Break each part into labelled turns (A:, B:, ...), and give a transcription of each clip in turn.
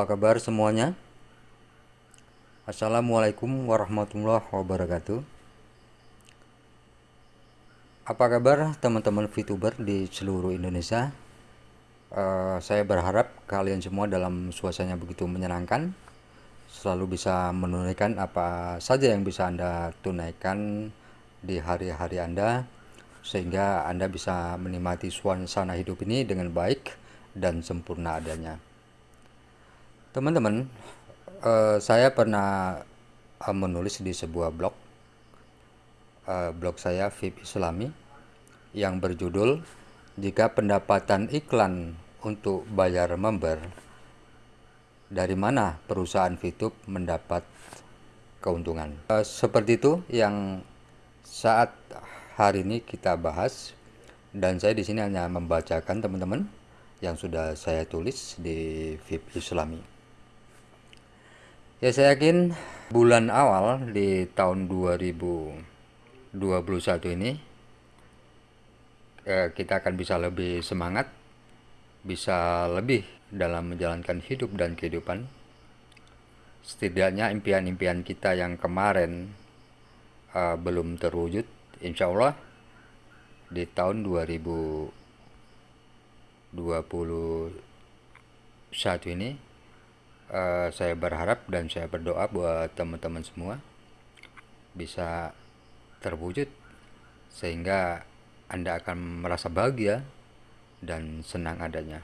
A: apa kabar semuanya? Assalamualaikum warahmatullahi wabarakatuh Apa kabar teman-teman VTuber di seluruh Indonesia? Uh, saya berharap kalian semua dalam suasana begitu menyenangkan Selalu bisa menunaikan apa saja yang bisa Anda tunaikan di hari-hari Anda Sehingga Anda bisa menikmati suasana hidup ini dengan baik dan sempurna adanya. Teman-teman, uh, saya pernah uh, menulis di sebuah blog, uh, blog saya VIP Islami, yang berjudul "Jika pendapatan iklan untuk bayar member, dari mana perusahaan VTube mendapat keuntungan?" Uh, seperti itu yang saat hari ini kita bahas, dan saya di sini hanya membacakan teman-teman yang sudah saya tulis di VIP Islami. Ya saya yakin bulan awal di tahun 2021 ini eh, kita akan bisa lebih semangat, bisa lebih dalam menjalankan hidup dan kehidupan. Setidaknya impian-impian kita yang kemarin uh, belum terwujud, insya Allah di tahun 2000 21 ini uh, saya berharap dan saya berdoa buat teman-teman semua bisa terwujud sehingga Anda akan merasa bahagia dan senang adanya.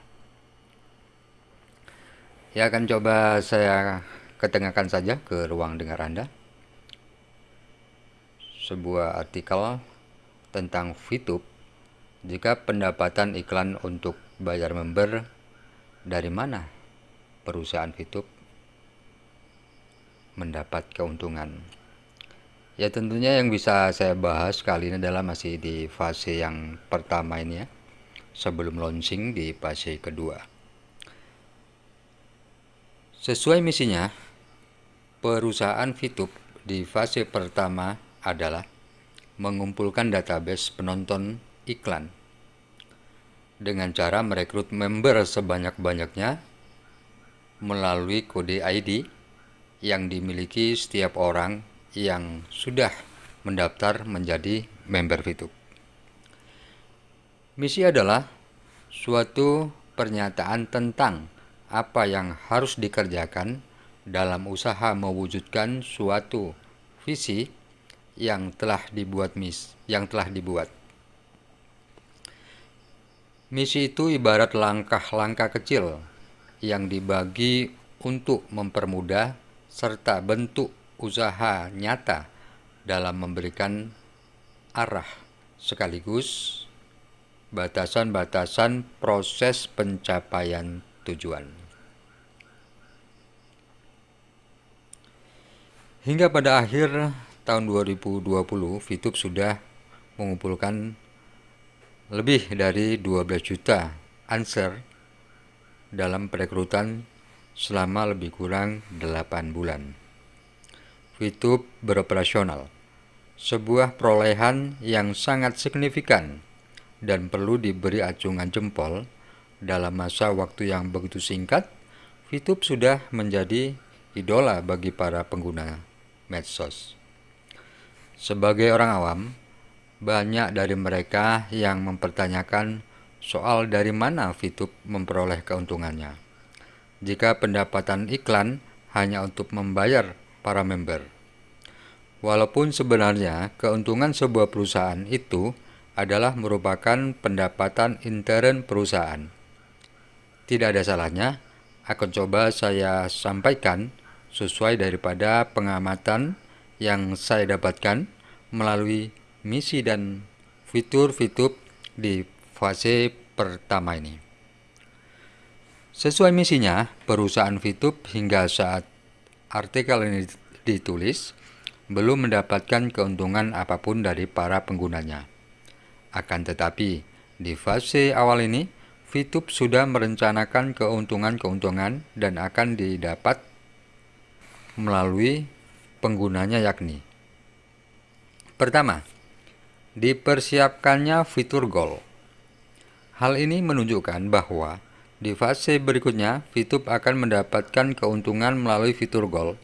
A: Ya akan coba saya ketengahkan saja ke ruang dengar Anda. Sebuah artikel tentang VTube jika pendapatan iklan untuk bayar member dari mana perusahaan YouTube mendapat keuntungan. Ya tentunya yang bisa saya bahas kali ini adalah masih di fase yang pertama ini ya, sebelum launching di fase kedua. Sesuai misinya, perusahaan VTube di fase pertama adalah mengumpulkan database penonton iklan dengan cara merekrut member sebanyak-banyaknya melalui kode ID yang dimiliki setiap orang yang sudah mendaftar menjadi member VTube. Misi adalah suatu pernyataan tentang apa yang harus dikerjakan dalam usaha mewujudkan suatu visi yang telah dibuat mis yang telah dibuat. Misi itu ibarat langkah-langkah kecil yang dibagi untuk mempermudah serta bentuk usaha nyata dalam memberikan arah sekaligus batasan-batasan proses pencapaian tujuan. Hingga pada akhir tahun 2020, VTube sudah mengumpulkan lebih dari 12 juta answer dalam perekrutan selama lebih kurang 8 bulan. VTube beroperasional, sebuah perolehan yang sangat signifikan dan perlu diberi acungan jempol dalam masa waktu yang begitu singkat, VTube sudah menjadi idola bagi para pengguna medsos. Sebagai orang awam, banyak dari mereka yang mempertanyakan soal dari mana VTube memperoleh keuntungannya. Jika pendapatan iklan hanya untuk membayar para member. Walaupun sebenarnya keuntungan sebuah perusahaan itu adalah merupakan pendapatan intern perusahaan. Tidak ada salahnya, akan coba saya sampaikan sesuai daripada pengamatan yang saya dapatkan melalui misi dan fitur VTube di fase pertama ini. Sesuai misinya, perusahaan VTube hingga saat artikel ini ditulis belum mendapatkan keuntungan apa pun dari para penggunanya. Akan tetapi, di fase awal ini, VTube sudah merencanakan keuntungan-keuntungan dan akan didapat melalui penggunanya yakni Pertama, dipersiapkannya fitur goal. Hal ini menunjukkan bahwa Di fase berikutnya, VTube akan mendapatkan keuntungan melalui fitur Gold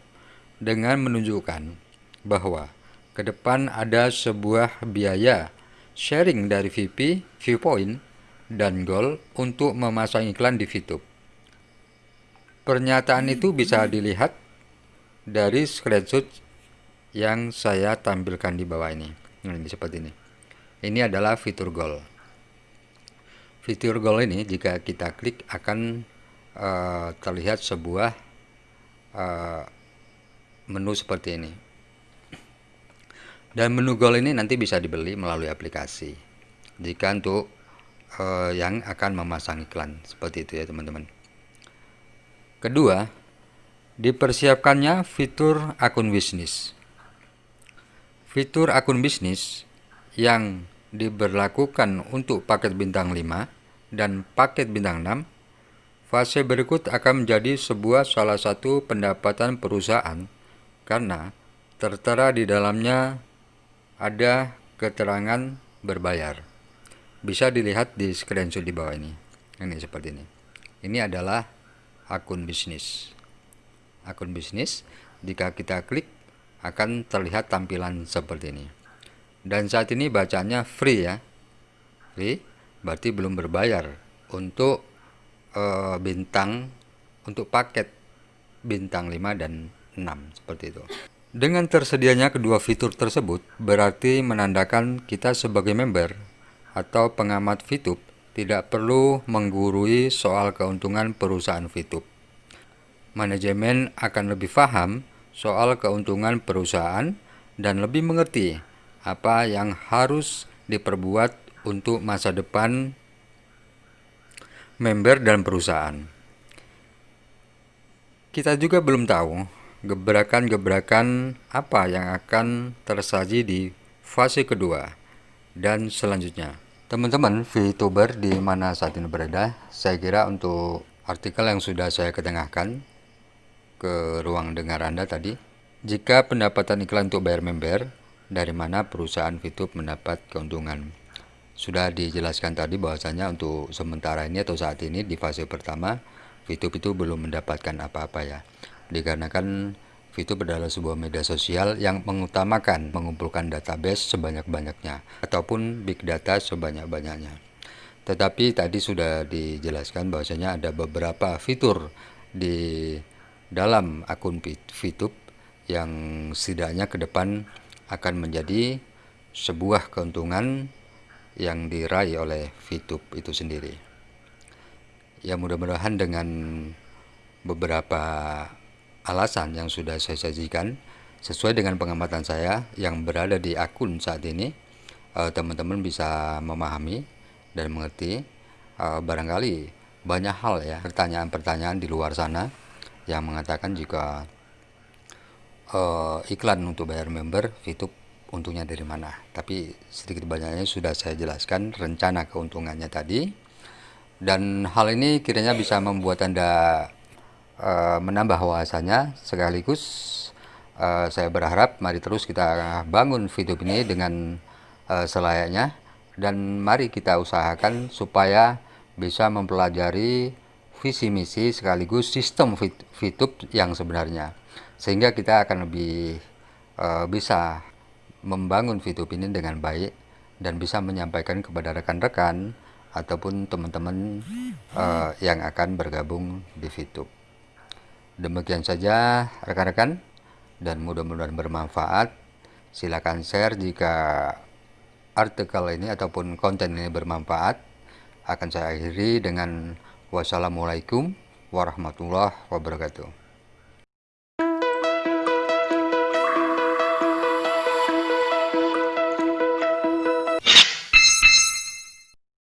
A: dengan menunjukkan bahwa ke depan ada sebuah biaya sharing dari VP, Viewpoint, dan Gold untuk memasang iklan di VTube. Pernyataan itu bisa dilihat dari screenshot yang saya tampilkan di bawah ini. Nah, ini seperti ini. Ini adalah fitur Gold. Fitur goal ini jika kita klik akan uh, terlihat sebuah uh, menu seperti ini. Dan menu goal ini nanti bisa dibeli melalui aplikasi. Jika untuk uh, yang akan memasang iklan seperti itu ya teman-teman. Kedua, dipersiapkannya fitur akun bisnis. Fitur akun bisnis yang diberlakukan untuk paket bintang 5 dan paket bintang 6, fase berikut akan menjadi sebuah salah satu pendapatan perusahaan karena tertera di dalamnya ada keterangan berbayar. Bisa dilihat di screenshot di bawah ini. Ini seperti ini. Ini adalah akun bisnis. Akun bisnis, jika kita klik akan terlihat tampilan seperti ini dan saat ini bacanya free ya. Free berarti belum berbayar. Untuk uh, bintang untuk paket bintang 5 dan 6 seperti itu. Dengan tersedianya kedua fitur tersebut berarti menandakan kita sebagai member atau pengamat VTube tidak perlu menggurui soal keuntungan perusahaan VTube. Manajemen akan lebih paham soal keuntungan perusahaan dan lebih mengerti apa yang harus diperbuat untuk masa depan member dan perusahaan. Kita juga belum tahu gebrakan-gebrakan apa yang akan tersaji di fase kedua dan selanjutnya. Teman-teman VTuber di mana saat ini berada, saya kira untuk artikel yang sudah saya ketengahkan ke ruang dengar Anda tadi, jika pendapatan iklan untuk bayar member dari mana perusahaan VTube mendapat keuntungan. Sudah dijelaskan tadi bahwasanya untuk sementara ini atau saat ini di fase pertama VTube itu belum mendapatkan apa-apa ya. Dikarenakan VTube adalah sebuah media sosial yang mengutamakan mengumpulkan database sebanyak-banyaknya ataupun big data sebanyak-banyaknya. Tetapi tadi sudah dijelaskan bahwasanya ada beberapa fitur di dalam akun VTube yang setidaknya ke depan akan menjadi sebuah keuntungan yang diraih oleh VTube itu sendiri. Ya mudah-mudahan dengan beberapa alasan yang sudah saya sajikan sesuai dengan pengamatan saya yang berada di akun saat ini eh, teman-teman uh, bisa memahami dan mengerti uh, barangkali banyak hal ya pertanyaan-pertanyaan di luar sana yang mengatakan jika uh, iklan untuk bayar member itu untungnya dari mana? Tapi sedikit banyaknya sudah saya jelaskan rencana keuntungannya tadi. Dan hal ini kiranya bisa membuat anda uh, menambah wawasannya sekaligus uh, saya berharap mari terus kita bangun video ini dengan uh, selayaknya. Dan mari kita usahakan supaya bisa mempelajari visi misi sekaligus sistem VTube yang sebenarnya sehingga kita akan lebih uh, bisa membangun VTube ini dengan baik dan bisa menyampaikan kepada rekan-rekan ataupun teman-teman uh, yang akan bergabung di VTube. Demikian saja rekan-rekan dan mudah-mudahan bermanfaat. Silakan share jika artikel ini ataupun konten ini bermanfaat. Akan saya akhiri dengan wassalamualaikum warahmatullahi wabarakatuh.